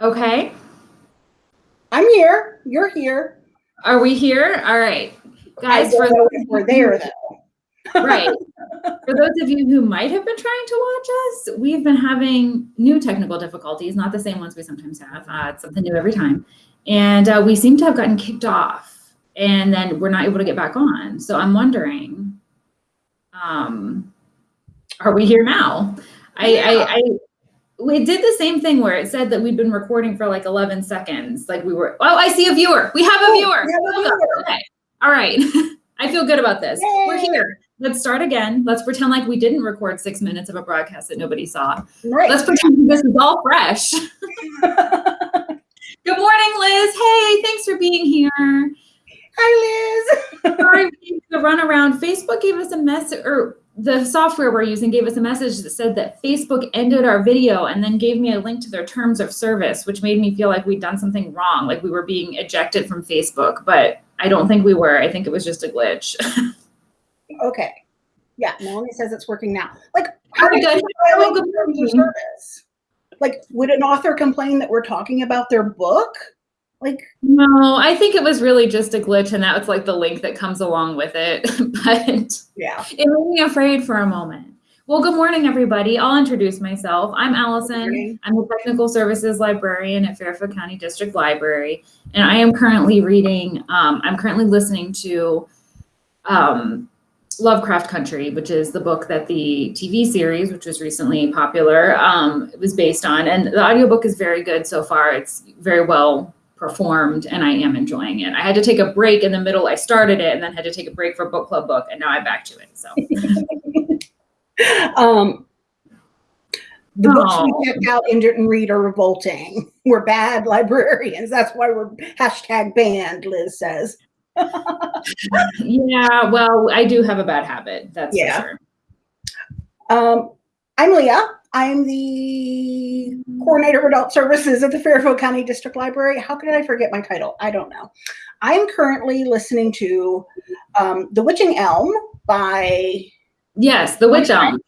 Okay. I'm here. You're here. Are we here? All right. Guys, for if we're there though. right. For those of you who might have been trying to watch us, we've been having new technical difficulties, not the same ones we sometimes have. Uh, it's something new every time. And uh, we seem to have gotten kicked off and then we're not able to get back on. So I'm wondering, um, are we here now? I, I, I, we did the same thing where it said that we'd been recording for like 11 seconds. Like we were, oh, I see a viewer. We have a Oh, viewer. we have a viewer. Okay. All right. I feel good about this. We're here. Let's start again. Let's pretend like we didn't record six minutes of a broadcast that nobody saw. Right. Let's pretend this is all fresh. Good morning, Liz. Hey, thanks for being here. Hi, Liz. Sorry, we need to run around. Facebook gave us a message, or the software we're using gave us a message that said that Facebook ended our video and then gave me a link to their terms of service, which made me feel like we'd done something wrong, like we were being ejected from Facebook. But I don't think we were. I think it was just a glitch. Okay. Yeah, Melanie says it's working now. Like, how do good. violate terms of service? Like, would an author complain that we're talking about their book? Like, No, I think it was really just a glitch, and that was like the link that comes along with it. but yeah. it made me afraid for a moment. Well, good morning, everybody. I'll introduce myself. I'm Allison. I'm a technical services librarian at Fairfield County District Library, and I am currently reading, um, I'm currently listening to um, Lovecraft Country, which is the book that the TV series, which was recently popular, um, was based on. And the audiobook is very good so far. It's very well performed, and I am enjoying it. I had to take a break in the middle. I started it and then had to take a break for book club book, and now I'm back to it. So. Um, the books we checked out and didn't read are revolting. We're bad librarians. That's why we're hashtag banned, Liz says. Yeah, well, I do have a bad habit. That's Yeah. for sure. Um, I'm Leah. I'm the coordinator of adult services at the Fairfield County District Library. How could I forget my title? I don't know. I'm currently listening to um, The Witching Elm by Yes, the witch elm.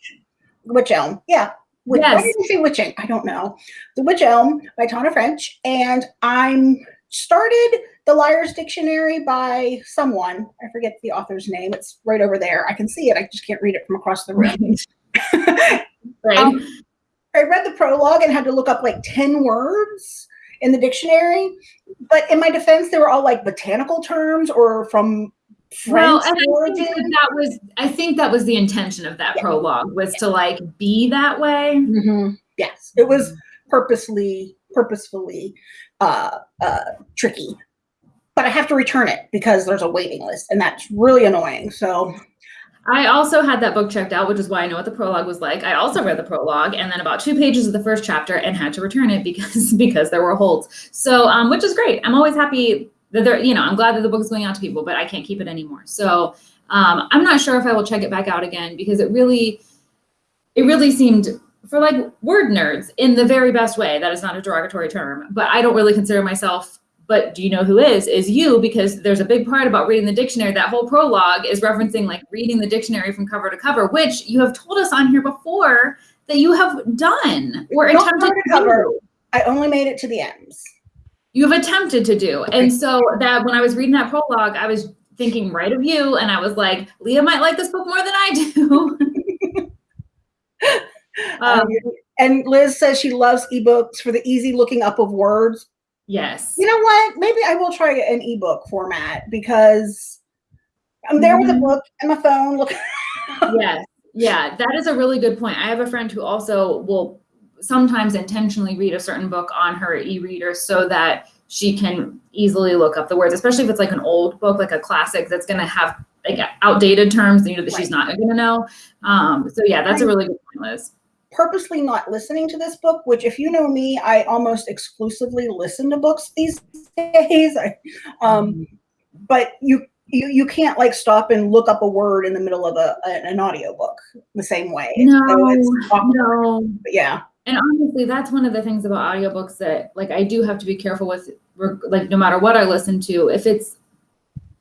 Witch Elm. Yeah. Witch, Why Yes. did you say witching? I don't know. The Witch Elm by Tana French. And I'm started The Liar's Dictionary by someone. I forget the author's name. It's right over there. I can see it. I just can't read it from across the room. Right. Um, I read the prologue and had to look up like 10 words in the dictionary. But in my defense, they were all like botanical terms or from well, and I think that, that was I think that was the intention of that prologue was to like be that way. Mhm. Yes, it was purposely, purposefully uh, uh, tricky. But I have to return it because there's a waiting list, and that's really annoying. So I also had that book checked out, which is why I know what the prologue was like. I also read the prologue and then about two pages of the first chapter and had to return it because because there were holds. So um, which is great. I'm always happy that there, you know, I'm glad that the book is going out to people, but I can't keep it anymore. So um, I'm not sure if I will check it back out again because it really, it really seemed for like word nerds in the very best way. That is not a derogatory term, but I don't really consider myself. But do you know who is? Is you because there's a big part about reading the dictionary. That whole prologue is referencing like reading the dictionary from cover to cover, which you have told us on here before that you have done or Not attempted to cover. do. I only made it to the ends. You have attempted to do. And so that when I was reading that prologue, I was thinking right of you. And I was like, Leah might like this book more than I do. um, Um, and Liz says she loves ebooks for the easy looking up of words. Yes. You know what? Maybe I will try an ebook format because I'm there with a Mhm. book and my phone. Look, yes. Yeah, that is a really good point. I have a friend who also will sometimes intentionally read a certain book on her e-reader so that she can easily look up the words, especially if it's like an old book, like a classic that's going to have like outdated terms, you know, that she's not going to know. Um, so yeah, that's a really good point, Liz. Purposely not listening to this book, which if you know me, I almost exclusively listen to books these days. I, um, but you, you you can't like stop and look up a word in the middle of a, an audio book the same way. No, So it's no. but yeah. And honestly, that's one of the things about audiobooks that like I do have to be careful with like no matter what I listen to, if it's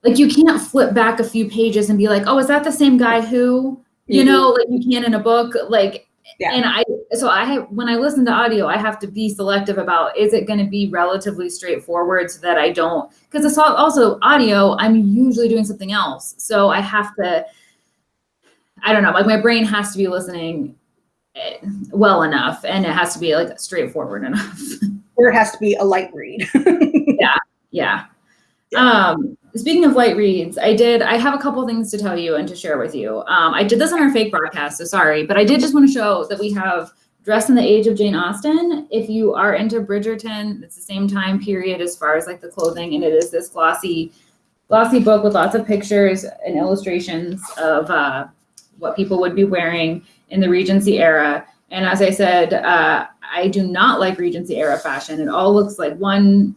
like you can't flip back a few pages and be like, "Oh, is that the same guy who?" You Mhm. know, like you can in a book like Yeah. And I, so I have, when I listen to audio, I have to be selective about, is it going to be relatively straightforward so that I don't, because it's al- also audio, I'm usually doing something else. So I have to, I don't know, like my brain has to be listening eh, well enough and it has to be like straightforward enough. Or it has to be a light read. Yeah. Yeah. Um, speaking of light reads, I did, I have a couple things to tell you and to share with you. Um, I did this on our fake broadcast, so sorry, but I did just want to show that we have Dress in the Age of Jane Austen. If you are into Bridgerton, it's the same time period as far as like the clothing, and it is this glossy, glossy book with lots of pictures and illustrations of uh, what people would be wearing in the Regency era. And as I said, uh, I do not like Regency era fashion. It all looks like one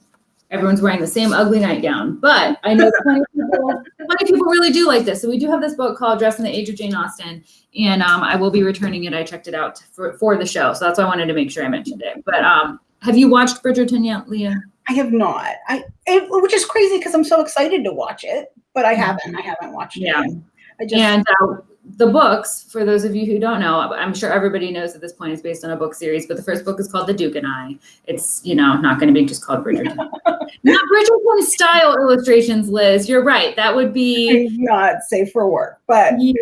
everyone's wearing the same ugly nightgown. But I know plenty of people, plenty of people really do like this. So we do have this book called Dressed in the Age of Jane Austen, and um, I will be returning it. I checked it out for, for the show, so that's why I wanted to make sure I mentioned it. But um, have you watched Bridgerton yet, Leah? I have not. I it, which is crazy because I'm so excited to watch it, but I haven't. I haven't watched Yeah. it. Yet. I just And uh, the books, for those of you who don't know, I'm sure everybody knows at this point is based on a book series, but the first book is called The Duke and I. It's, you know, not going to be just called Bridgerton. not Bridgerton style illustrations, Liz. You're right. That would be, not safe for work, but yeah,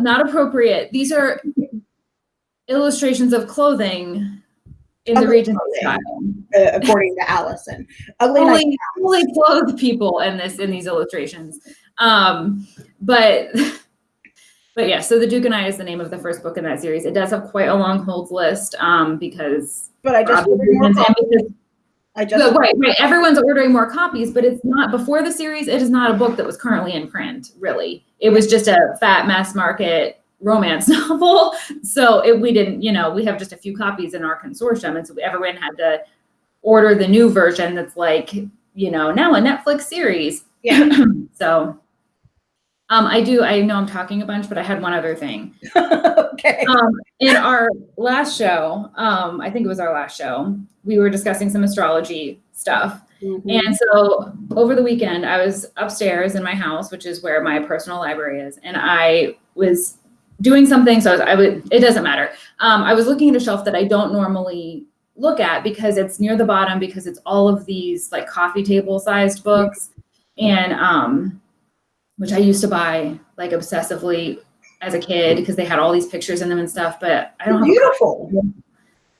not appropriate. These are illustrations of clothing in the clothing. style. uh, according to Allison, fully, fully clothed people in this in these illustrations. Um, but but yeah, so the Duke and I is the name of the first book in that series. It does have quite a long holds list um, because But I just ordered more copies. I just right, right. Everyone's ordering more copies, but it's not before the series. It is not a book that was currently in print. Really, it was just a fat mass market romance novel. So it, we didn't, you know, we have just a few copies in our consortium, and so everyone had to order the new version. That's like, you know, now a Netflix series. Yeah. so, um, I do. I know I'm talking a bunch, but I had one other thing okay. um, in our last show, um, I think it was our last show, we were discussing some astrology stuff. Mhm. And so over the weekend, I was upstairs in my house, which is where my personal library is, and I was doing something. So I, was, I would, it doesn't matter. Um, I was looking at a shelf that I don't normally look at because it's near the bottom because it's all of these like coffee table sized books, and um, which I used to buy like obsessively as a kid because they had all these pictures in them and stuff. But I don't have Beautiful.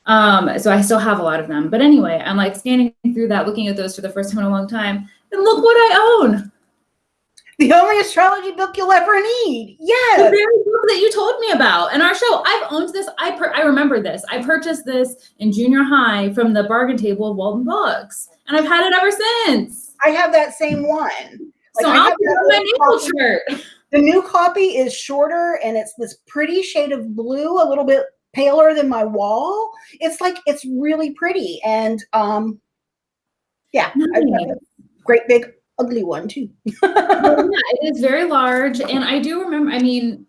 um, so I still have a lot of them. But anyway, I'm like scanning through that, looking at those for the first time in a long time. And look what I own. The only astrology book you'll ever need. Yes. The very book that you told me about in our show. I've owned this. I per- I remember this. I purchased this in junior high from the bargain table of Walden Books. And I've had it ever since. I have that same one. So I I'll have put on my little shirt. The new copy is shorter and it's this pretty shade of blue, a little bit paler than my wall. It's like it's really pretty. And um yeah, Nice. a great big ugly one too. Yeah, it is very large. And I do remember, I mean,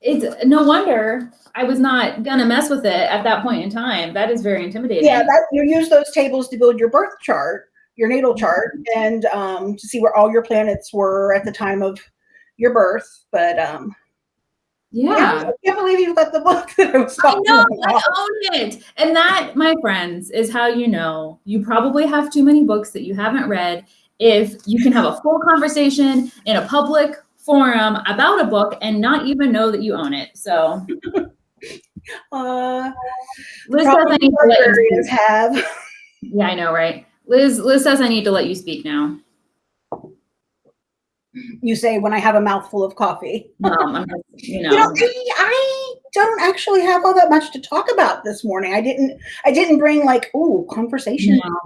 it's no wonder I was not gonna mess with it at that point in time. That is very intimidating. yeah, that you use those tables to build your birth chart, your natal chart, and um to see where all your planets were at the time of your birth. But um yeah. I can't believe you've got the book that I was I talking know, I own it. And that, my friends, is how you know you probably have too many books that you haven't read. If you can have a full conversation in a public forum about a book and not even know that you own it. So, Uh, Liz says I need to let you librarians speak. have. Yeah, I know, right? Liz, Liz says I need to let you speak now. You say when I have a mouthful of coffee. Um, you know. You know, I, I don't actually have all that much to talk about this morning. I didn't. I didn't bring like ooh conversation No.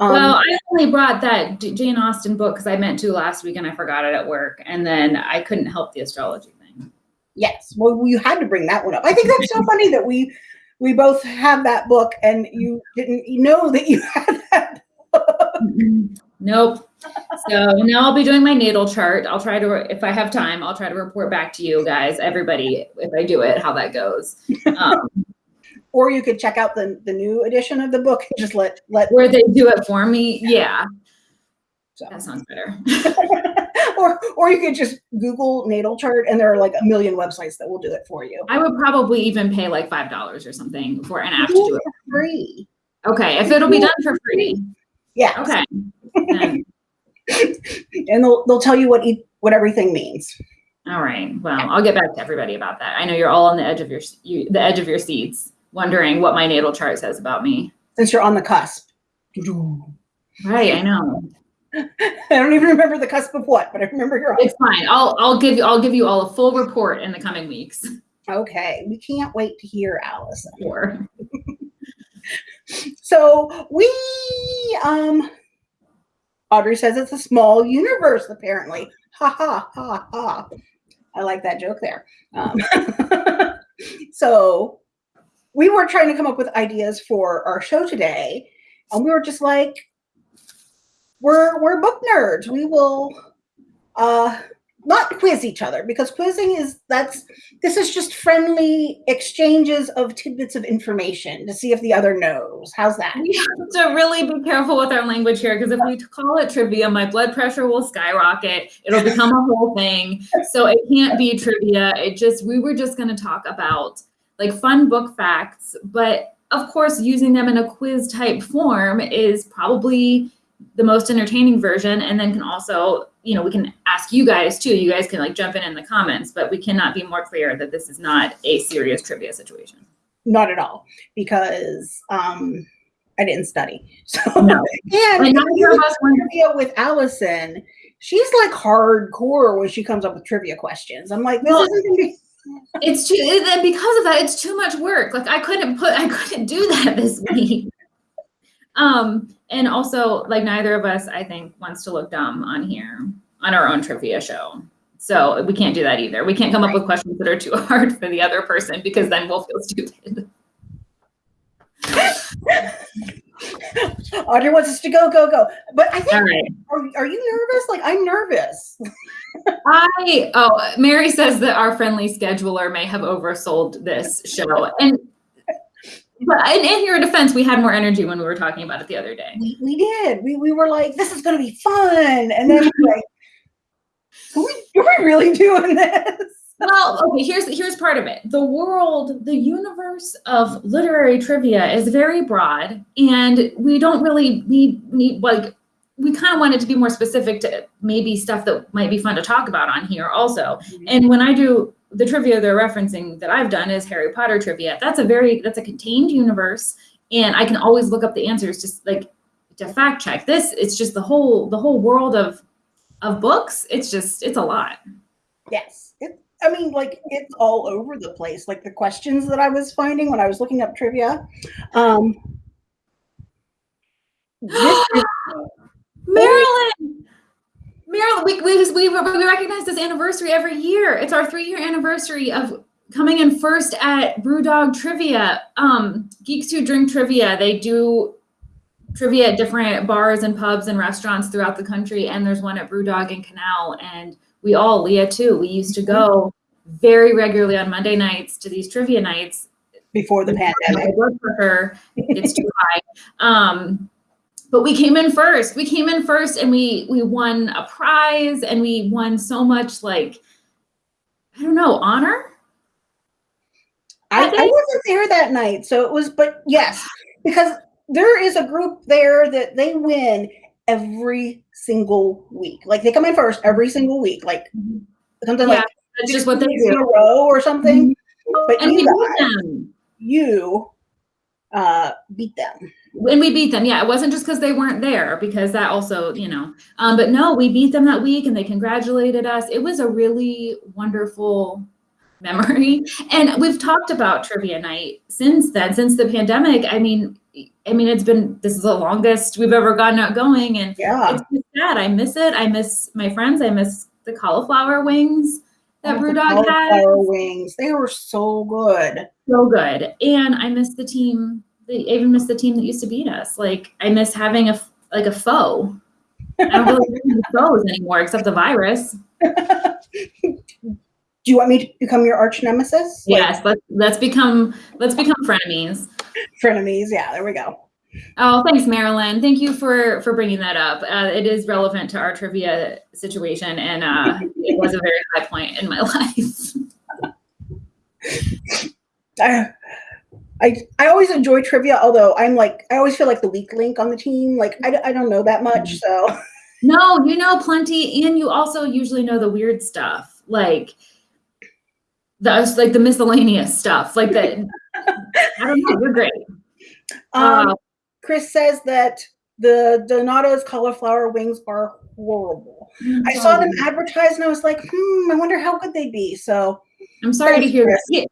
Um, well, I only brought that Jane Austen book because I meant to last week and I forgot it at work, and then I couldn't help the astrology thing. yes. Well, you had to bring that one up. I think that's so funny that we we both have that book and you didn't know that you had that. Nope. So now I'll be doing my natal chart. I'll try to, if I have time, I'll try to report back to you guys, everybody, if I do it, how that goes. Um, Or you could check out the the new edition of the book and just let let where they do it for me, yeah. So. That sounds better. or or you could just Google natal chart, and there are like a million websites that will do it for you. I would probably even pay like five dollars or something for an app to do it. Free. Okay, if it'll be done for free. Yeah. Okay. And they'll they'll tell you what each, what everything means. all right. Well, I'll get back to everybody about that. I know you're all on the edge of your you, the edge of your seats, wondering what my natal chart says about me. Since you're on the cusp. Right. I know. I don't even remember the cusp of what, but I remember you're on. It's fine. I'll I'll give you I'll give you all a full report in the coming weeks. Okay, we can't wait to hear Allison. Sure. So we, um, Audrey says it's a small universe, apparently. Ha ha ha ha. I like that joke there. Um, so we were trying to come up with ideas for our show today, and we were just like, we're we're book nerds. We will uh not quiz each other because quizzing is that's this is just friendly exchanges of tidbits of information to see if the other knows. How's that? We have to really be careful with our language here because if we call it trivia, my blood pressure will skyrocket. It'll become a whole thing. So it can't be trivia. It just, we were just going to talk about like fun book facts, but of course, using them in a quiz type form is probably the most entertaining version. And then can also, you know, we can ask you guys too. You guys can like jump in in the comments, but we cannot be more clear that this is not a serious trivia situation. Not at all, because um I didn't study. So No. and And neither of us went trivia with Allison, she's like hardcore when she comes up with trivia questions. I'm like, this Well, isn't gonna be it's too and because of that it's too much work like i couldn't put i couldn't do that this week um and also like neither of us i think wants to look dumb on here on our own trivia show so we can't do that either we can't come up with questions that are too hard for the other person because then we'll feel stupid Audrey wants us to go, go, go. But I think right are, are you nervous? Like I'm nervous. i oh mary says that our friendly scheduler may have oversold this show and but in, in your defense we had more energy when we were talking about it the other day We, we did. We, we were like, this is gonna be fun. And then we're like, are we, are we really doing this? Well, okay, here's here's part of it. The world, the universe of literary trivia is very broad, and we don't really need need like we kind of wanted to be more specific to maybe stuff that might be fun to talk about on here also. Mm-hmm. And when I do the trivia they're referencing that I've done is Harry Potter trivia. That's a very that's a contained universe, and I can always look up the answers just like to fact check. This it's just the whole the whole world of of books. It's just it's a lot. Yes. It, I mean, like it's all over the place. Like the questions that I was finding when I was looking up trivia. Um, this Marilyn, Marilyn, we, we, we, we recognize this anniversary every year. It's our three year anniversary of coming in first at Brewdog Trivia. Um, Geeks Who Drink Trivia, they do trivia at different bars and pubs and restaurants throughout the country. And there's one at Brewdog in Canal. And we all, Leah too, we used to go very regularly on Monday nights to these trivia nights before the pandemic. for her. It's too high. Um, but we came in first. We came in first, and we we won a prize, and we won so much like I don't know honor. I, I wasn't there that night, so it was. But yes, because there is a group there that they win every single week. Like they come in first every single week. Like something Yeah, like That's just what they weeks in a row or something. But And you guys, you uh, beat them. And we beat them. Yeah, it wasn't just because they weren't there, because that also, you know. Um, but no, we beat them that week, and they congratulated us. It was a really wonderful memory. And we've talked about trivia night since then, since the pandemic. I mean, I mean, it's been this is the longest we've ever gotten out going, and Yeah. it's just sad. I miss it. I miss my friends. I miss the cauliflower wings that Oh, Brewdog had. cauliflower wings. They were so good. So good. And I miss the team. I even miss the team that used to beat us. Like I miss having a like a foe. I don't really any foes anymore except the virus. Do you want me to become your arch nemesis? Like, Yes, let's let's become let's become frenemies. frenemies. Yeah, there we go. Oh, thanks, Marilyn. Thank you for for bringing that up. Uh, it is relevant to our trivia situation, and uh, it was a very high point in my life. I, I I always enjoy trivia, although I'm like I always feel like the weak link on the team. Like I, I don't know that much, so No, you know plenty, and you also usually know the weird stuff, like the like the miscellaneous stuff, like the. I don't know. You're great. um, Uh, Chris says that the Donato's cauliflower wings are horrible. I saw them advertised and I was like, hmm, I wonder how good they'd be. So I'm sorry to hear Chris. that.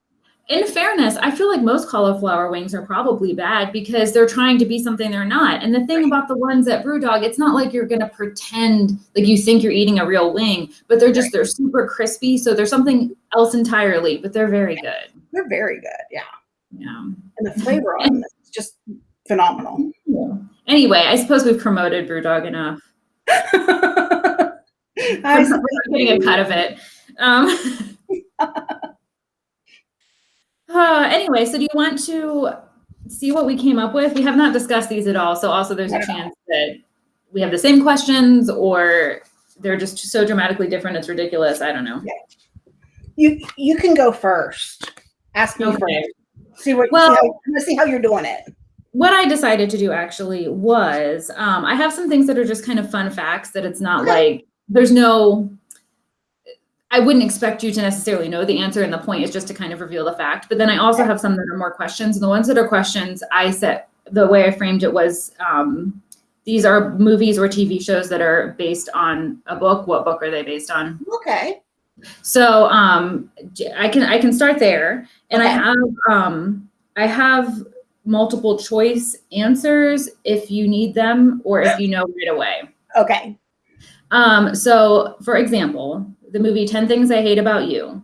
Yeah, In fairness, I feel like most cauliflower wings are probably bad because they're trying to be something they're not. And the thing about the ones at Brewdog, it's not like you're gonna pretend like you think you're eating a real wing, but they're just they're super crispy. So they're something else entirely, but they're very good. they're very good. Yeah. Yeah. And the flavor on them is just phenomenal. Anyway, I suppose we've promoted Brewdog enough. I We're getting a cut of it. Um, uh, anyway, so do you want to see what we came up with? We have not discussed these at all, so also there's a Not at all. chance that we have the same questions or they're just so dramatically different it's ridiculous. I don't know. you you can go first. Ask me Okay. first. See what Well- see how, see how you're doing it. What I decided to do actually was um, I have some things that are just kind of fun facts that it's not Okay. like there's no. I wouldn't expect you to necessarily know the answer, and the point is just to kind of reveal the fact. But then I also have some that are more questions. And the ones that are questions, I set the way I framed it was um, these are movies or TV shows that are based on a book. What book are they based on? Okay. So um, I can I can start there, and I have um, I have multiple choice answers if you need them or if you know right away. Okay. Um, so for example, the movie 10 Things I Hate About You,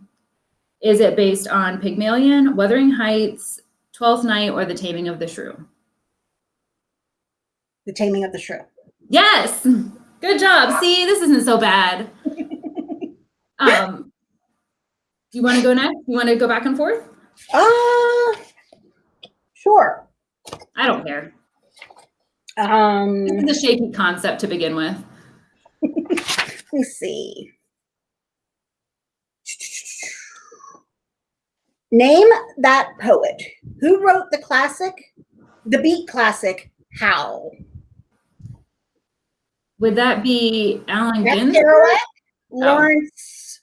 is it based on Pygmalion, Wuthering Heights, Twelfth Night, or The Taming of the Shrew? The taming of the shrew. Yes. Good job. See, this isn't so bad. Um, do you want to go next? You want to go back and forth? Uh sure. I don't care. Um This is a shaky concept to begin with. let me see. Name that poet. Who wrote the classic, the beat classic, Howl? Would that be Allen Ginsberg? Kerouac, oh. Lawrence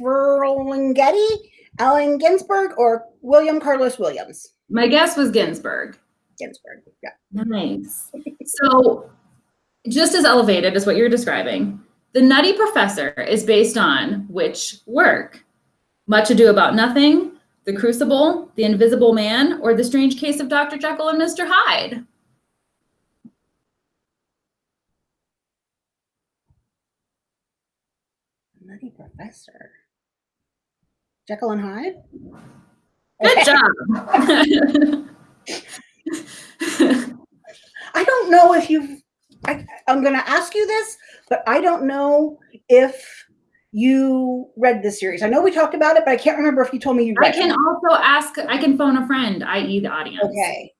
Ferlinghetti, Allen Ginsberg, or William Carlos Williams? My guess was Ginsberg. Ginsberg. Yeah. Nice. So, just as elevated as what you're describing, The Nutty Professor is based on which work? Much Ado About Nothing, The Crucible, The Invisible Man, or The Strange Case of Dr. Jekyll and Mr. Hyde? Nutty Professor. Jekyll and Hyde? Good job. I don't know if you've, I, I'm going to ask you this, but I don't know if you read this series. I know we talked about it, but I can't remember if you told me you read. I can it. also ask, I can phone a friend, i.e., the audience. Okay.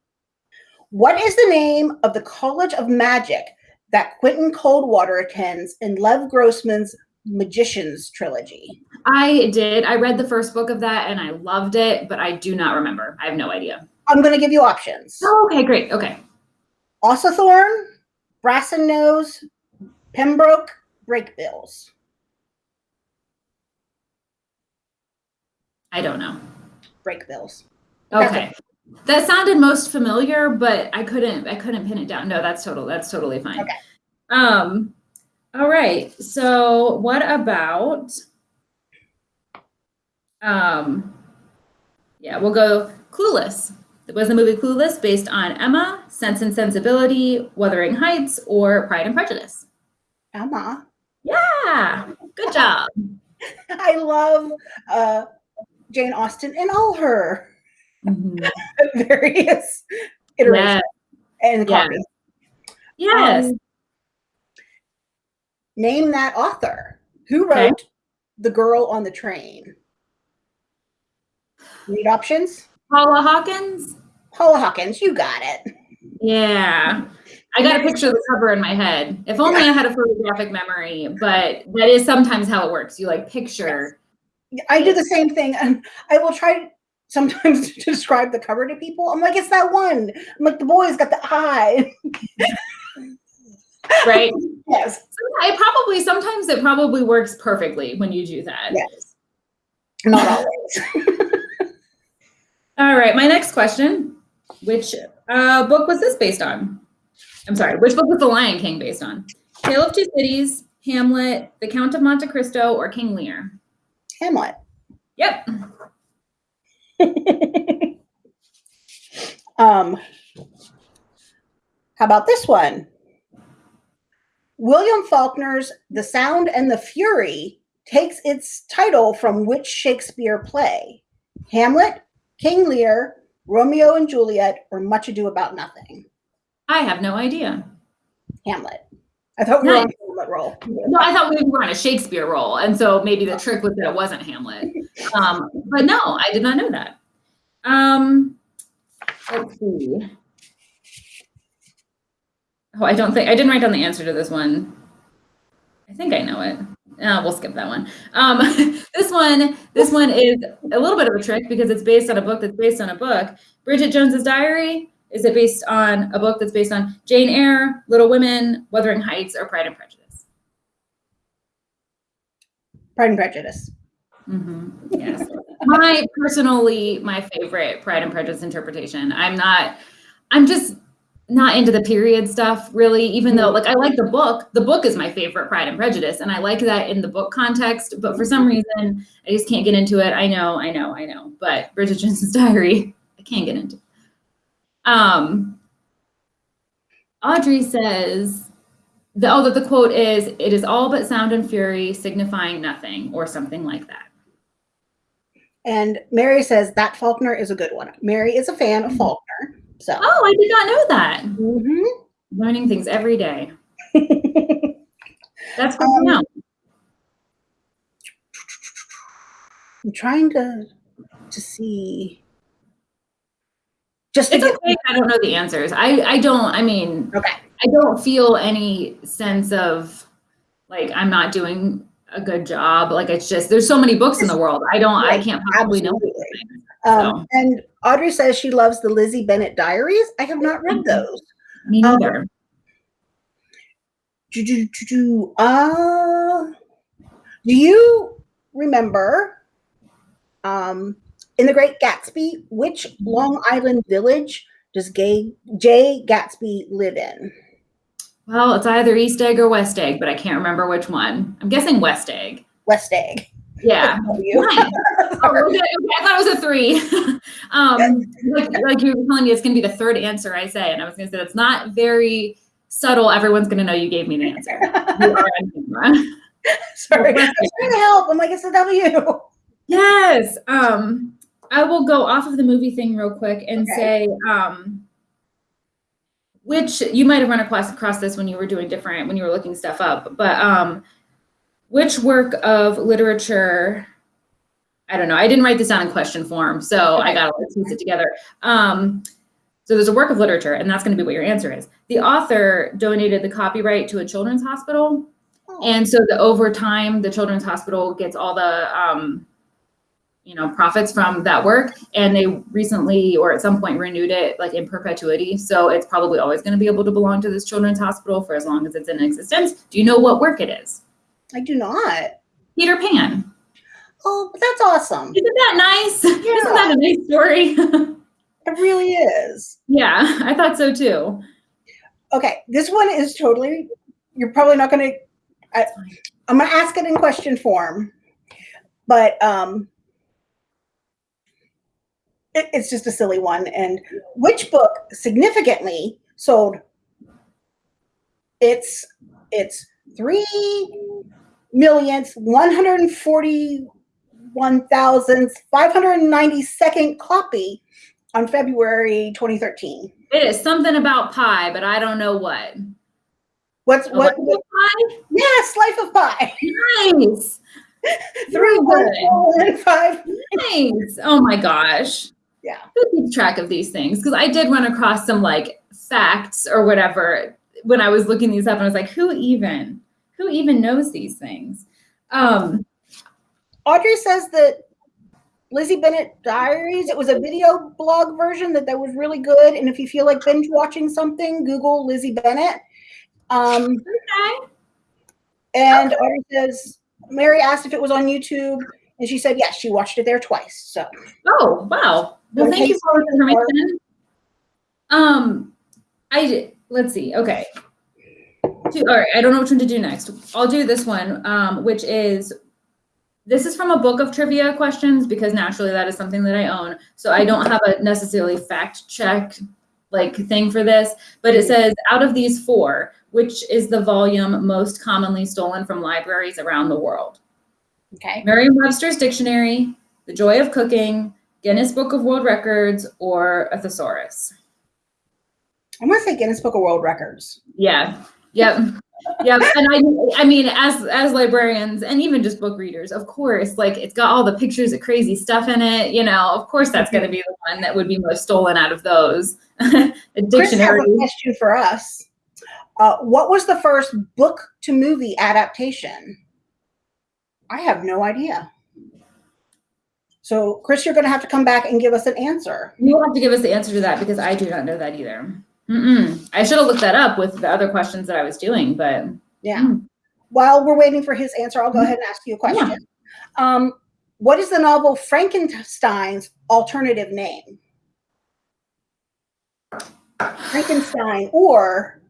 What is the name of the College of Magic that Quentin Coldwater attends in Lev Grossman's Magicians trilogy? I did. I read the first book of that and I loved it, but I do not remember. I have no idea. I'm going to give you options. Oh, okay, great. Okay. Ossithorn, Brasenose, Pembroke, Brakebills. I don't know. Brakebills. Okay. That sounded most familiar, but I couldn't I couldn't pin it down. No, that's total that's totally fine. Okay. Um all right. So what about um yeah, we'll go Clueless. Was the movie Clueless based on Emma, Sense and Sensibility, Wuthering Heights, or Pride and Prejudice? Emma. Yeah. Good job. I love uh, Jane Austen and all her Mhm. various iterations Yes. and copies. Yes. Um, name that author. Who Okay. wrote The Girl on the Train? Need options? Paula Hawkins? Paula Hawkins, you got it. Yeah. I got a picture of the cover in my head. If only I had a photographic memory, but that is sometimes how it works. You like picture. I do the same thing, and I will try sometimes to describe the cover to people. I'm like, it's that one. I'm like, the boy's got the eye. right? yes. It probably sometimes it probably works perfectly when you do that. Yes. Not always. All right, my next question. Which uh, book was this based on? I'm sorry, which book was The Lion King based on? Tale of Two Cities, Hamlet, The Count of Monte Cristo, or King Lear? Hamlet. Yep. um, how about this one? William Faulkner's The Sound and the Fury takes its title from which Shakespeare play? Hamlet, King Lear, Romeo and Juliet, or Much Ado About Nothing? I have no idea. Hamlet. I thought we were on roll. No, I thought we were on a Shakespeare role, and so maybe the trick was that it wasn't Hamlet. Um, but no, I did not know that. Um, let's see. Oh, I don't think I didn't write down the answer to this one. I think I know it. Uh, we'll skip that one. Um, this one, this one is a little bit of a trick because it's based on a book that's based on a book. Bridget Jones's Diary. Is it based on a book that's based on Jane Eyre, Little Women, Wuthering Heights, or Pride and Prejudice? Pride and Prejudice. Mm-hmm. Yes. my personally, my favorite Pride and Prejudice interpretation. I'm not, I'm just not into the period stuff really, even though like I like the book. The book is my favorite Pride and Prejudice, and I like that in the book context, but for some reason I just can't get into it. I know, I know, I know. But Bridget Jones's Diary, I can't get into. Um, Audrey says, the, oh, that the quote is, it is all but sound and fury signifying nothing or something like that. And Mary says that Faulkner is a good one. Mary is a fan of Faulkner. So. Oh, I did not know that. Mm-hmm. Learning things every day. That's good Um, to know. I'm trying to to see. Just to It's okay. I don't know the answers. I I don't. I mean, okay. I don't feel any sense of like I'm not doing a good job. Like it's just there's so many books in the world. I don't. I can't possibly know. absolutely. everything. Um, and Audrey says she loves the Lizzie Bennet Diaries. I have not read those. Me Um, neither. Do, do, do, do, uh, do you remember um, in The Great Gatsby, which Long Island village does Gay, Jay Gatsby live in? Well, it's either East Egg or West Egg, but I can't remember which one. I'm guessing West Egg. West Egg. Yeah. You. Oh, okay, I thought it was a three. um, like, like you were telling me, it's going to be the third answer I say, and I was going to say that's not very subtle. Everyone's going to know you gave me the answer. Sorry, I'm trying to help. I'm like, it's a W. Yes. Um, I will go off of the movie thing real quick and Okay. say, um, which you might have run across across this when you were doing different when you were looking stuff up, but um, which work of literature? I don't know. I didn't write this down in question form, so I got to piece it together. Um, so there's a work of literature, and that's going to be what your answer is. The author donated the copyright to a children's hospital, and so the over time, the children's hospital gets all the um, you know profits from that work, and they recently or at some point renewed it like in perpetuity. So it's probably always going to be able to belong to this children's hospital for as long as it's in existence. Do you know what work it is? I do not. Peter Pan. Oh, that's awesome. Isn't that nice? Isn't that a nice story? It really is. yeah, I thought so too. Okay, this one is totally. You're probably not going to. I'm going to ask it in question form, but um, it, it's just a silly one. And which book significantly sold? It's it's three millionth one hundred forty one thousandth five hundred ninety second copy on February 2013. It is something about pie, but I don't know what. What's what? of pie? Yes, Life of Pi. Nice. Three, one, four, and five. Nice. Oh my gosh. Yeah. Who keeps track of these things? Because I did run across some like facts or whatever when I was looking these up and I was like, who even, who even knows these things? Um, Audrey says that Lizzie Bennet Diaries, it was a video blog version that that was really good. And if you feel like binge watching something, Google Lizzie Bennet. Um, okay. And okay. Audrey says, Mary asked if it was on YouTube, and she said yes, she watched it there twice. So. Oh wow! Well, thank you for the information. Um, I let's see. Okay. All right. I don't know which one to do next. I'll do this one, um, which is this is from a book of trivia questions because naturally that is something that I own. So I don't have a necessarily fact check like thing for this, but it says out of these four, which is the volume most commonly stolen from libraries around the world? Okay. Merriam-Webster's Dictionary, The Joy of Cooking, Guinness Book of World Records, or a thesaurus? I'm gonna say Guinness Book of World Records. Yeah. Yep. yeah and i i mean as as librarians and even just book readers of course like it's got all the pictures of crazy stuff in it you know of course that's going to be the one that would be most stolen out of those a dictionary Chris has a question for us uh, what was the first book to movie adaptation i have no idea so chris you're going to have to come back and give us an answer you have to give us the answer to that because i do not know that either Mm-mm. I should have looked that up with the other questions that I was doing, but yeah. Mm. While we're waiting for his answer, I'll go mm-hmm. ahead and ask you a question. Yeah. Um, what is the novel Frankenstein's alternative name? Frankenstein or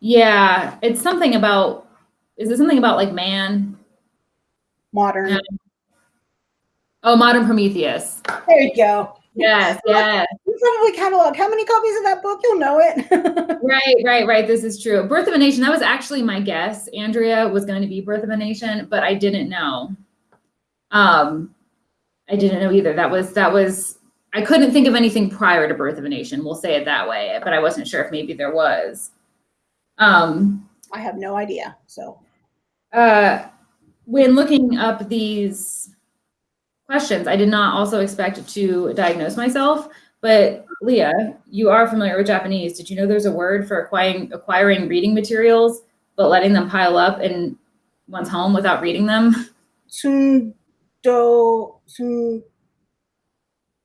yeah, it's something about is it something about like man? Modern. Oh, modern Prometheus. There you go. Yes, yes. You Probably catalog. How many copies of that book? You'll know it. right, right, right. This is true. Birth of a Nation. That was actually my guess. Andrea was going to be Birth of a Nation, but I didn't know. Um, I didn't know either. That was that was. I couldn't think of anything prior to Birth of a Nation. We'll say it that way. But I wasn't sure if maybe there was. Um, I have no idea. So, uh, when looking up these questions. I did not also expect to diagnose myself, but Leah, you are familiar with Japanese. Did you know there's a word for acquiring, acquiring reading materials, but letting them pile up in one's home without reading them? Tsundo, tsun,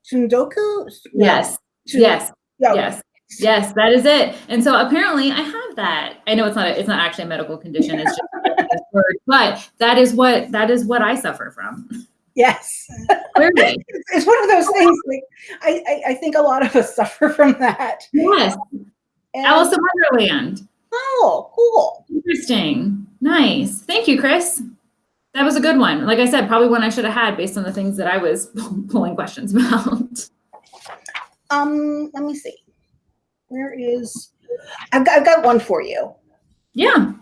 tsundoku? Yes, yes, yes. Yes, that is it. And so apparently I have that. I know it's not a, it's not actually a medical condition. It's just a word, but that is what that is what I suffer from. Yes. Clearly. it's one of those things like I, I, I, think a lot of us suffer from that. Yes. Alice in Wonderland. Oh, cool. Interesting. Nice. Thank you, Chris. That was a good one. Like I said, probably one I should have had based on the things that I was pulling questions about. Um, let me see. Where is I've got, I've got one for you. Yeah.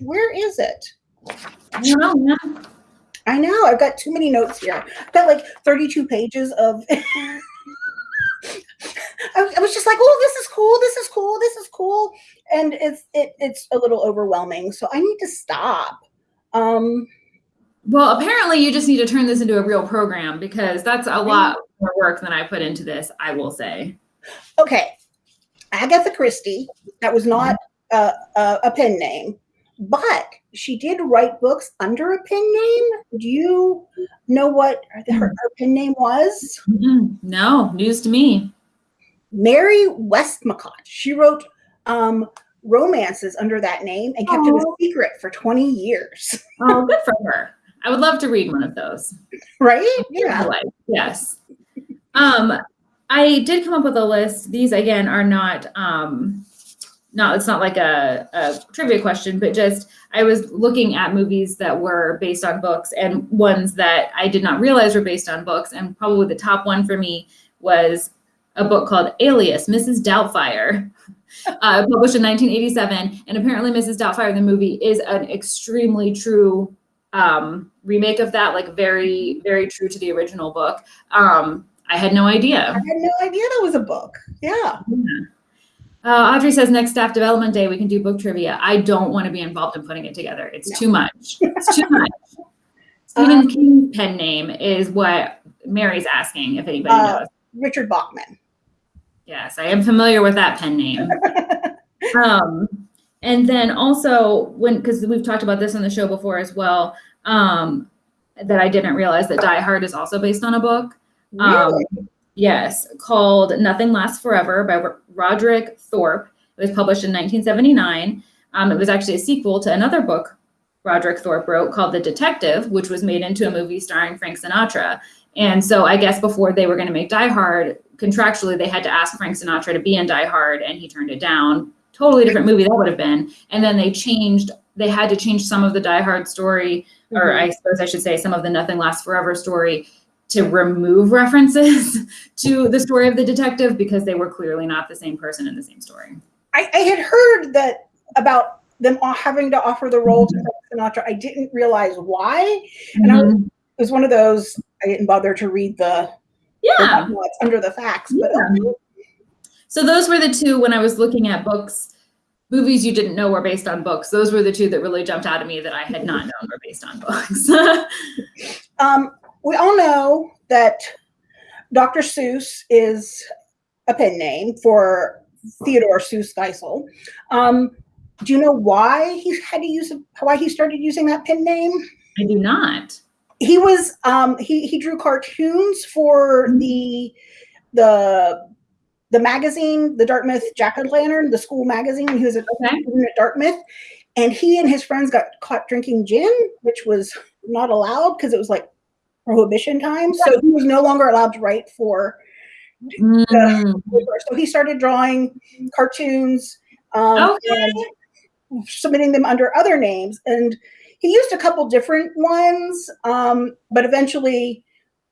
Where is it? I don't know. I know. I've got too many notes here. I've got like 32 pages of. I, I was just like, oh, this is cool. This is cool. This is cool. And it's it, it's a little overwhelming. So I need to stop. Um, well, apparently you just need to turn this into a real program because that's a lot more work than I put into this, I will say. Okay. Agatha Christie, that was not uh, a pen name, but she did write books under a pen name. Do you know what her, her pen name was? No, news to me. Mary Westmacott. She wrote um, romances under that name and kept Aww. it a secret for 20 years. oh, good for her. I would love to read one of those. Right? Yeah. Yes. Um, I did come up with a list. These again are not um, not it's not like a, a, trivia question, but just I was looking at movies that were based on books and ones that I did not realize were based on books. And probably the top one for me was a book called Alias, Mrs. Doubtfire, uh, published in 1987. And apparently, Mrs. Doubtfire, the movie, is an extremely true um, remake of that, like very, very true to the original book. Um, I had no idea. I had no idea that was a book. Yeah. yeah. Uh, Audrey says next staff development day we can do book trivia. I don't want to be involved in putting it together. It's no. too much. It's too much. Stephen um, King's pen name is what Mary's asking if anybody uh, knows. Richard Bachman. Yes, I am familiar with that pen name. um, and then also when because we've talked about this on the show before as well, um, that I didn't realize that Die Hard is also based on a book. Um, Really? Yes, called Nothing Lasts Forever by Ro- Roderick Thorpe. It was published in 1979. Um, it was actually a sequel to another book Roderick Thorpe wrote called The Detective, which was made into a movie starring Frank Sinatra. And so I guess before they were going to make Die Hard, contractually they had to ask Frank Sinatra to be in Die Hard, and he turned it down. Totally different movie that would have been. And then they changed. They had to change some of the Die Hard story, or Mhm. I suppose I should say some of the Nothing Lasts Forever story, to remove references to the story of the detective because they were clearly not the same person in the same story. I, I had heard that about them all having to offer the role to Sinatra. I didn't realize why. And I was, Mhm. it was one of those I didn't bother to read the, the yeah. what's under the facts. But Yeah. So those were the two when I was looking at books, movies you didn't know were based on books. Those were the two that really jumped out at me that I had not known were based on books. um, we all know that Dr. Seuss is a pen name for Theodore Seuss Geisel. Um, do you know why he had to use why he started using that pen name? I do not. he was um he he drew cartoons for the the the magazine the dartmouth jack-o'-lantern the school magazine he was at, Okay. at dartmouth and he and his friends got caught drinking gin which was not allowed because it was like prohibition time so he was no longer allowed to write for Mm, so he started drawing cartoons um, Okay. and submitting them under other names. And he used a couple different ones, um, but eventually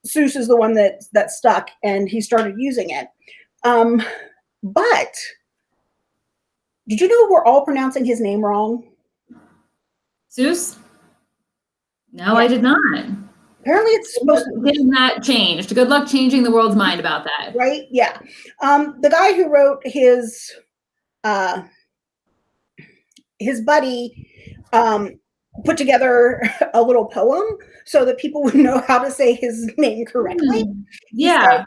Seuss is the one that that stuck, and he started using it. Um, but did you know we're all pronouncing his name wrong? Seuss? No, I did not. Apparently, it's supposed to Getting that changed. Good luck changing the world's mind about that. right? Yeah. Um, the guy who wrote his uh, his buddy um, put together a little poem so that people would know how to say his name correctly. Hmm. Yeah.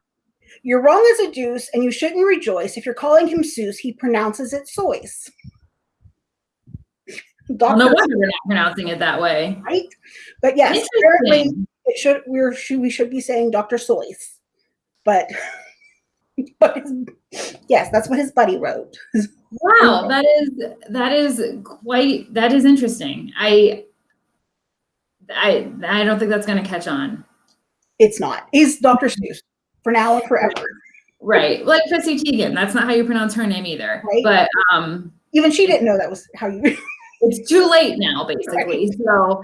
You're wrong as a deuce, and you shouldn't rejoice. If you're calling him Seuss, he pronounces it Soyce. Well, no Doctor, wonder we're not pronouncing it that way. right? But yes, apparently. It should we're should we should be saying Dr. Soyce, but but his, yes, that's what his buddy wrote. Wow, that is that is quite that is interesting. I I I don't think that's going to catch on. It's not. He's Dr. Seuss for now and forever. Right. Like Chrissy Teigen, that's not how you pronounce her name either. Right. But um Even she didn't know that was how you. it's too late now basically. So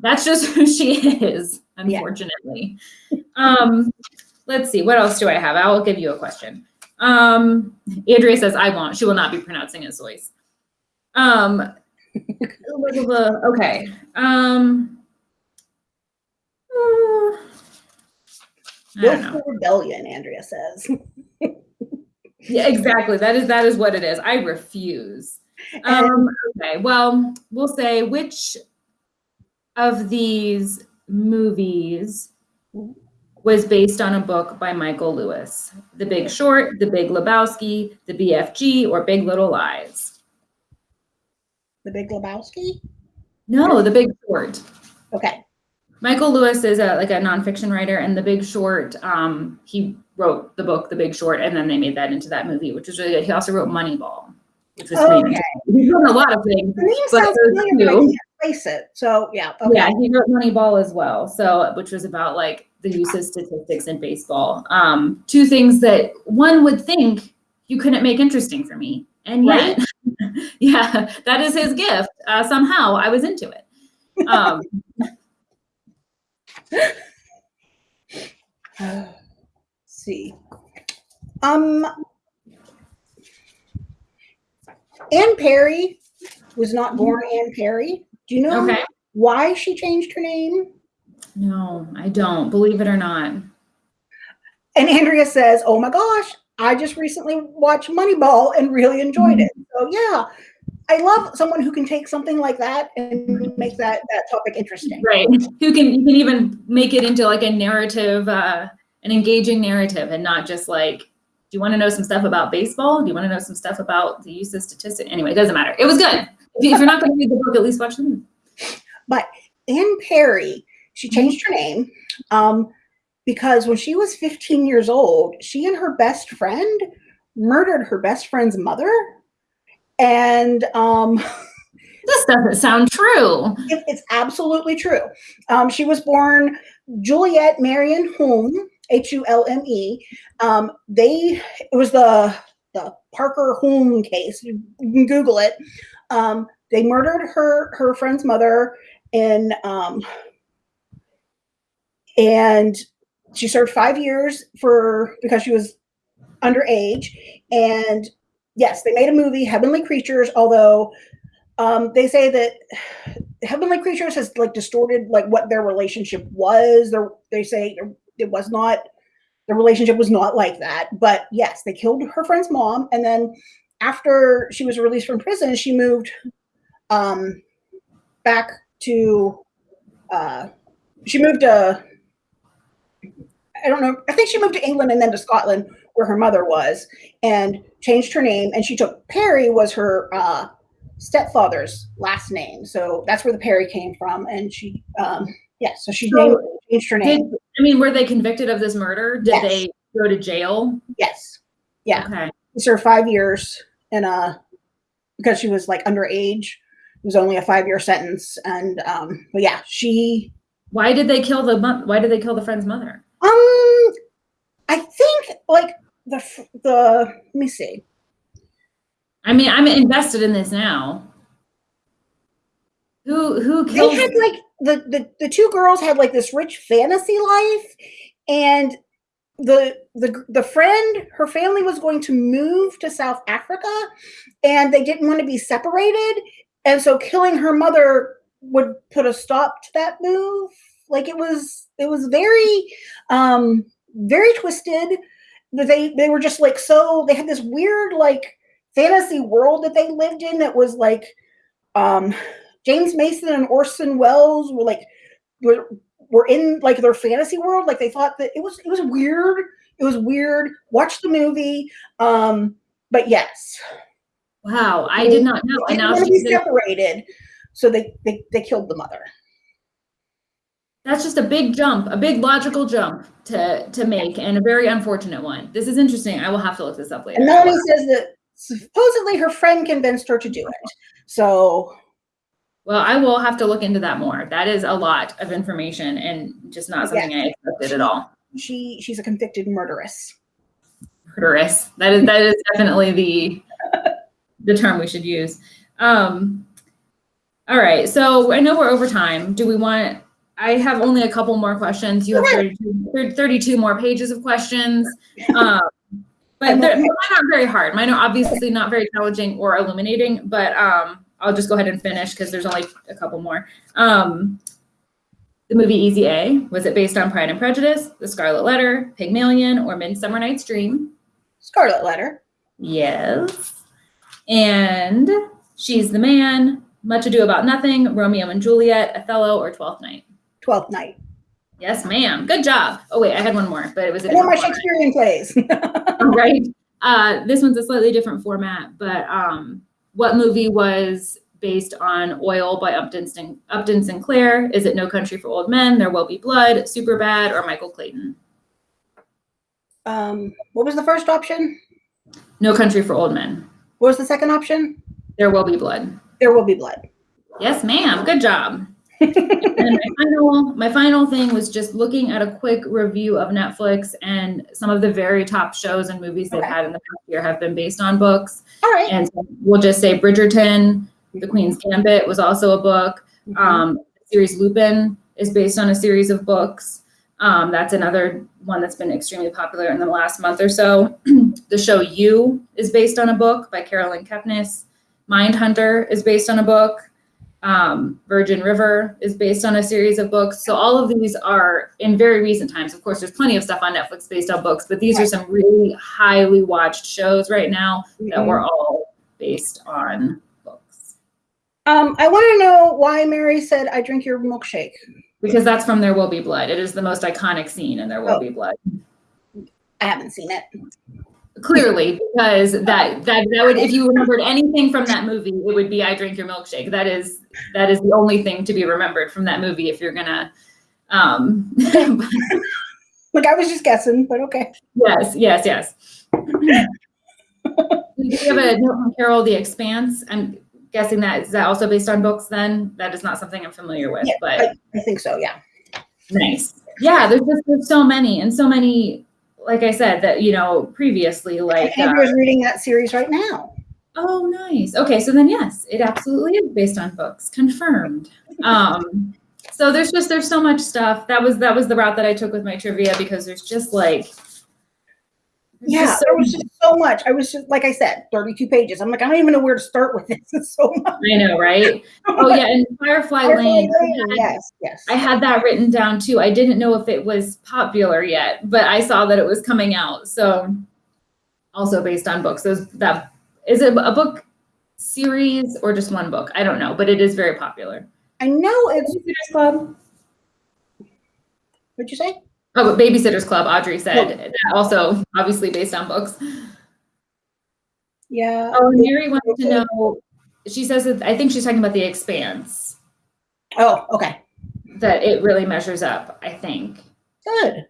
that's just who she is, unfortunately. Um let's see, what else do I have? I will give you a question. Um Andrea says I won't. She will not be pronouncing his voice. Um okay. Um uh. Willful rebellion, Andrea says. Yeah, exactly. That is that is what it is. I refuse. Um, okay. Well, we'll say which of these movies was based on a book by Michael Lewis? The Big Short, The Big Lebowski, The BFG, or Big Little Lies? The Big Lebowski? No, The Big Short. Okay. Michael Lewis is a like a nonfiction writer, and The Big Short. Um, he wrote the book The Big Short, and then they made that into that movie, which was really good. He also wrote Moneyball, which was Okay. He's done a lot of things. But sounds those familiar, but I two- can't it. So yeah. Okay. Yeah, he wrote Moneyball as well. So, which was about like the use of statistics in baseball. Um, two things that one would think you couldn't make interesting for me, and yet, yeah, that is his gift. Uh, somehow, I was into it. Um, Let's see. Um, Anne Perry was not born Anne Perry. Do you know okay. why she changed her name? No, I don't. Believe it or not. And Andrea says, "Oh my gosh, I just recently watched Moneyball and really enjoyed it." So yeah, I love someone who can take something like that and make that that topic interesting. Right. Who can you can even make it into like a narrative, uh, an engaging narrative, and not just like Do you want to know some stuff about baseball? Do you want to know some stuff about the use of statistics? Anyway, it doesn't matter. It was good. If you're not going to read the book, at least watch the movie. But Anne Perry, she changed her name um, because when she was 15 years old, she and her best friend murdered her best friend's mother. And um, this doesn't sound true. It, it's absolutely true. Um, she was born Juliet Marion Hulme, H U L M E. Um, they it was the the Parker Hulme case. You can Google it. Um, they murdered her her friend's mother in um, and she served five years for because she was underage. And yes, they made a movie, Heavenly Creatures, although um, they say that Heavenly Creatures has like distorted like what their relationship was. They're, they say it was not the relationship was not like that. But yes, they killed her friend's mom, and then after she was released from prison, she moved um, back to. Uh, she moved to. I don't know. I think she moved to England and then to Scotland, where her mother was, and changed her name. And she took Perry was her uh, stepfather's last name, so that's where the Perry came from. And she, um, yeah, so she so changed her name. Did, I mean, were they convicted of this murder? Did yes. they go to jail? Yes. Yeah. Okay. She served five years in a because she was like underage. It was only a five year sentence, and um, but yeah, she. Why did they kill the Why did they kill the friend's mother? Um, I think like the the let me see. I mean, I'm invested in this now. Who who killed? They had like the the the two girls had like this rich fantasy life, and the the the friend her family was going to move to South Africa, and they didn't want to be separated, and so killing her mother would put a stop to that move. Like it was it was very um very twisted. They they were just like so they had this weird like fantasy world that they lived in that was like um James Mason and Orson Welles were like were were in like their fantasy world. Like they thought that it was it was weird. It was weird. Watch the movie. Um, but yes. Wow, I did not know. They and now separated, so they, they they killed the mother. That's just a big jump, a big logical jump to to make, and a very unfortunate one. This is interesting. I will have to look this up later. And Melanie says that supposedly her friend convinced her to do it. So well, I will have to look into that more. That is a lot of information and just not something yeah. I expected at all. She she's a convicted murderess. Murderess. That is that is definitely the the term we should use. Um, all right. So I know we're over time. Do we want I have only a couple more questions. You have 32, 32 more pages of questions. Um, but they're, they're, not very hard. Mine are obviously not very challenging or illuminating, but um, I'll just go ahead and finish because there's only a couple more. Um, the movie Easy A, was it based on Pride and Prejudice, The Scarlet Letter, Pygmalion, or Midsummer Night's Dream? Scarlet Letter. Yes. And She's the Man, Much Ado About Nothing, Romeo and Juliet, Othello, or Twelfth Night? Twelfth Night. Yes, ma'am. Good job. Oh wait, I had one more, but it was a more Shakespearean plays. right. Uh, this one's a slightly different format, but um, what movie was based on Oil by Upton, Upton Sinclair? Is it No Country for Old Men, There Will Be Blood, Superbad, or Michael Clayton? Um, what was the first option? No Country for Old Men. What was the second option? There Will Be Blood. There Will Be Blood. Yes, ma'am. Good job and my final, my final thing was just looking at a quick review of Netflix and some of the very top shows and movies they've had in the past year have been based on books. All right. And so we'll just say Bridgerton, The Queen's Gambit was also a book. Mm-hmm. Um, the series Lupin is based on a series of books. Um, that's another one that's been extremely popular in the last month or so. the show You is based on a book by Caroline Kepnes. Mindhunter is based on a book um, Virgin River is based on a series of books. So all of these are in very recent times. Of course, there's plenty of stuff on Netflix based on books, but these are some really highly watched shows right now mm-hmm. that were all based on books. Um, I want to know why Mary said, I drink your milkshake. Because that's from There Will Be Blood. It is the most iconic scene in There Will oh. Be Blood. I haven't seen it. Clearly because that that that would if you remembered anything from that movie it would be i drink your milkshake. That is that is the only thing to be remembered from that movie if you're gonna um like i was just guessing but okay. Yes yes yes. We have a note from carol the expanse. I'm guessing that is that also based on books then? That is not something i'm familiar with yeah, but I, I think so yeah. Nice. Yeah there's just there's so many and so many like I said, that you know previously, like Andrew's uh, reading that series right now. Oh, nice. Okay, so then yes, it absolutely is based on books. Confirmed. Um, so there's just there's so much stuff. That was that was the route that I took with my trivia because there's just like yeah, so there was just so much. I was just like I said, 32 pages. I'm like, I don't even know where to start with this. It's so much. I know, right? Oh yeah, and Firefly, Firefly Lane. Lane had, yes, yes. I had that written down too. I didn't know if it was popular yet, but I saw that it was coming out. So also based on books. Those that is it a book series or just one book? I don't know, but it is very popular. I know it's Club. What'd you say? Oh, but Babysitter's Club, Audrey said. Also, obviously based on books. Yeah. Oh, Mary wants to know. She says that I think she's talking about the expanse. Oh, okay. That it really measures up, I think. Good.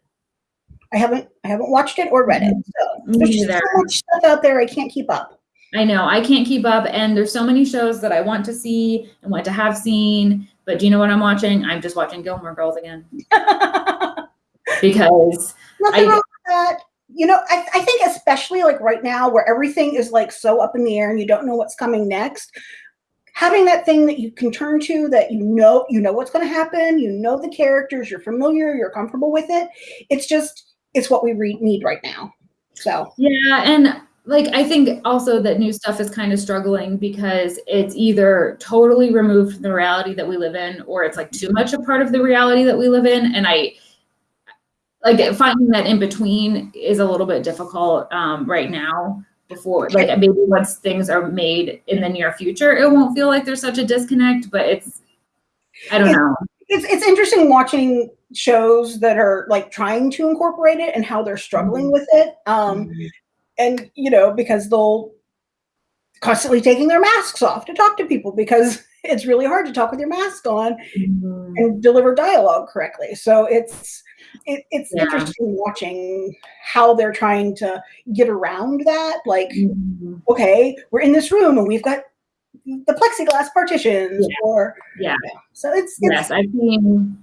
I haven't I haven't watched it or read it. So there's just so much stuff out there I can't keep up. I know I can't keep up, and there's so many shows that I want to see and want to have seen. But do you know what I'm watching? I'm just watching Gilmore Girls again. because nothing I, wrong with that. You know, I, I think especially like right now where everything is like so up in the air and you don't know what's coming next, having that thing that you can turn to that you know you know what's going to happen, you know the characters, you're familiar, you're comfortable with it. It's just it's what we need right now. So yeah, and like I think also that new stuff is kind of struggling because it's either totally removed from the reality that we live in or it's like too much a part of the reality that we live in and I like finding that in between is a little bit difficult um, right now before like maybe once things are made in the near future it won't feel like there's such a disconnect but it's i don't it's, know it's, it's interesting watching shows that are like trying to incorporate it and how they're struggling mm-hmm. with it um mm-hmm. and you know because they'll constantly taking their masks off to talk to people because it's really hard to talk with your mask on mm-hmm. and deliver dialogue correctly so it's it, it's yeah. interesting watching how they're trying to get around that. Like, mm-hmm. okay, we're in this room and we've got the plexiglass partitions, yeah. or yeah. So it's, it's yes, I've seen.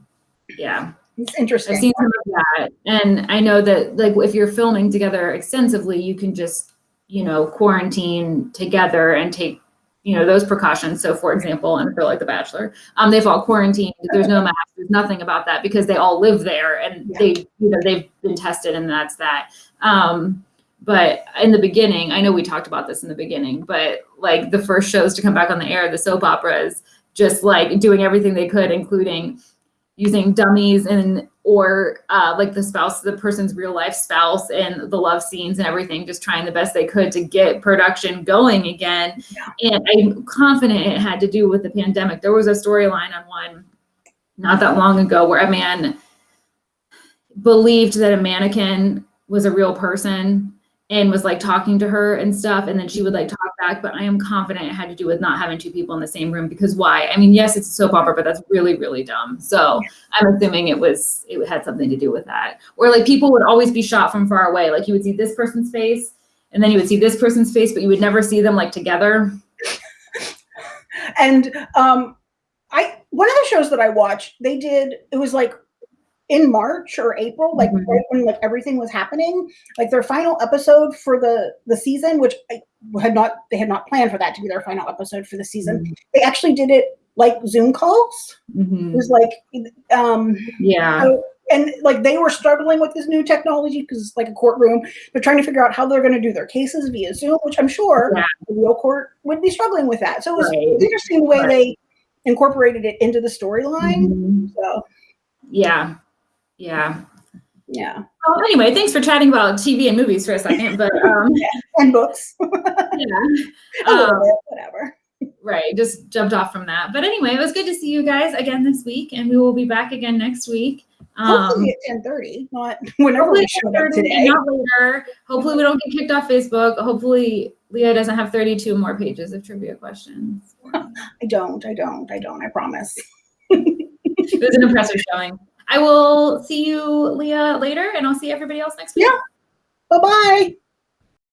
Yeah, it's interesting. I've seen some of that, and I know that like if you're filming together extensively, you can just you know quarantine together and take you know, those precautions. So for example, and for like The Bachelor, um, they've all quarantined. There's no mask. There's nothing about that because they all live there and yeah. they, you know, they've been tested and that's that. Um, but in the beginning, I know we talked about this in the beginning, but like the first shows to come back on the air, the soap operas, just like doing everything they could, including using dummies and or uh, like the spouse, the person's real life spouse and the love scenes and everything, just trying the best they could to get production going again. Yeah. And I'm confident it had to do with the pandemic. There was a storyline on one not that long ago where a man believed that a mannequin was a real person and was like talking to her and stuff and then she would like talk back but i am confident it had to do with not having two people in the same room because why? I mean yes it's a soap opera but that's really really dumb. So i'm assuming it was it had something to do with that. Or like people would always be shot from far away. Like you would see this person's face and then you would see this person's face but you would never see them like together. And um i one of the shows that i watched they did it was like in March or April, like mm-hmm. right when like everything was happening, like their final episode for the the season, which I had not they had not planned for that to be their final episode for the season. Mm-hmm. They actually did it like Zoom calls. Mm-hmm. It was like, um, yeah. And like they were struggling with this new technology because it's like a courtroom. They're trying to figure out how they're going to do their cases via Zoom, which I'm sure yeah. the real court would be struggling with that. So it was right. interesting the way right. they incorporated it into the storyline. Mm-hmm. So yeah, yeah. Yeah. Well, anyway, thanks for chatting about TV and movies for a second, but um, and books. yeah, um, bit, whatever. Right, just jumped off from that. But anyway, it was good to see you guys again this week, and we will be back again next week. Um, hopefully at ten thirty, not whenever we show up today. Not later. Hopefully we don't get kicked off Facebook. Hopefully Leah doesn't have thirty-two more pages of trivia questions. I don't. I don't. I don't. I promise. it was an impressive showing. I will see you, Leah, later, and I'll see everybody else next week. Yeah. Bye-bye.